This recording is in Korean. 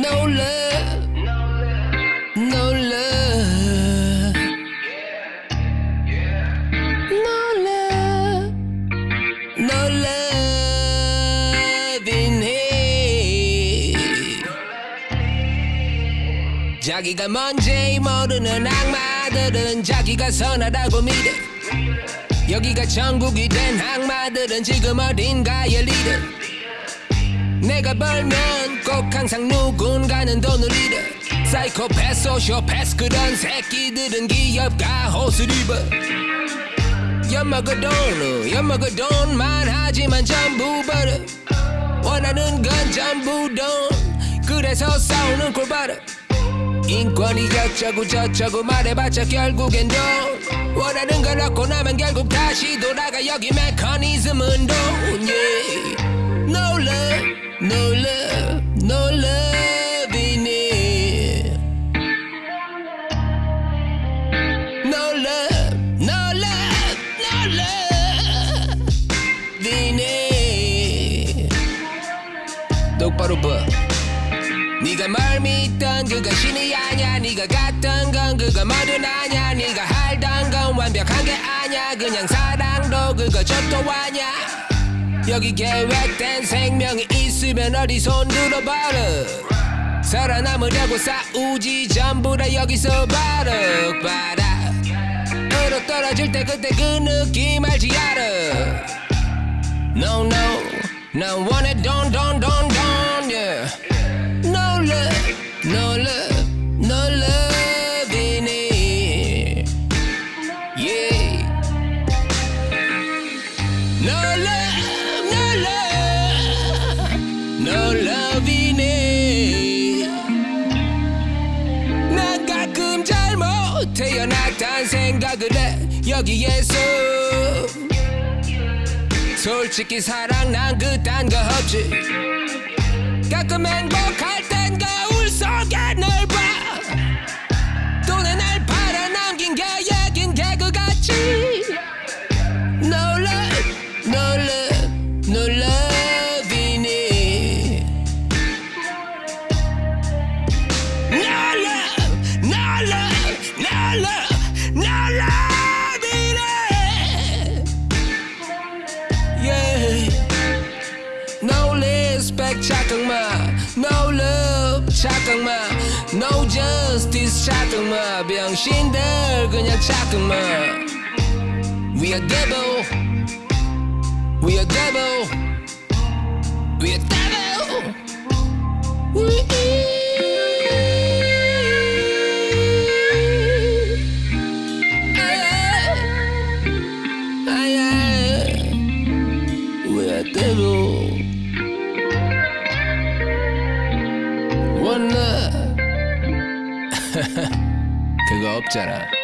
No love, no love, no love, no love in here. 자기가 뭔지 모르는 악마들은 자기가 선하다고 믿어. 여기가 천국이 된 악마들은 지금 어딘가에 리더. 내가 벌면 꼭 항상 누군가는 돈을 잃어. 사이코패스 소시오패스 그런 새끼들은 기업가 옷을 입어. 엿먹어 돈 엿먹어 돈만 하지만 전부 벌어. 원하는 건 전부 돈. 그래서 싸우는 꼴봐라 인권이 어쩌고 저쩌고 말해봤자 결국엔 돈. 원하는 걸 얻고 나면 결국 다시 돌아가. 여기 메커니즘은 돈. yeah. No love, 똑바로 봐. 네가 뭘 믿던 그거 신이 아냐 네가 갔던 건 그거 뭐든 아냐 네가 할던 건 완벽한 게 아냐 그냥 사랑도 그거 저도 아냐 여기 계획된 생명이 있으면 어디 손 들어봐라. 살아남으려고 싸우지. 전부 다 여기서 봐라. 으로 떨어질 때 그때 그 느낌 알지 알아. No no it don't don't don't don't No love, no 가끔 잘못 태어났단 생각을 해 여기에서. 솔직히 사랑 난 그딴 거 없지. 가끔 행복할 땐거 love, no love in it Yeah No respect 착각마 No love 착각마 No justice 착각마 병신들 그냥 착각마 We are devil We are devil We are devil Ay, 그거 없잖아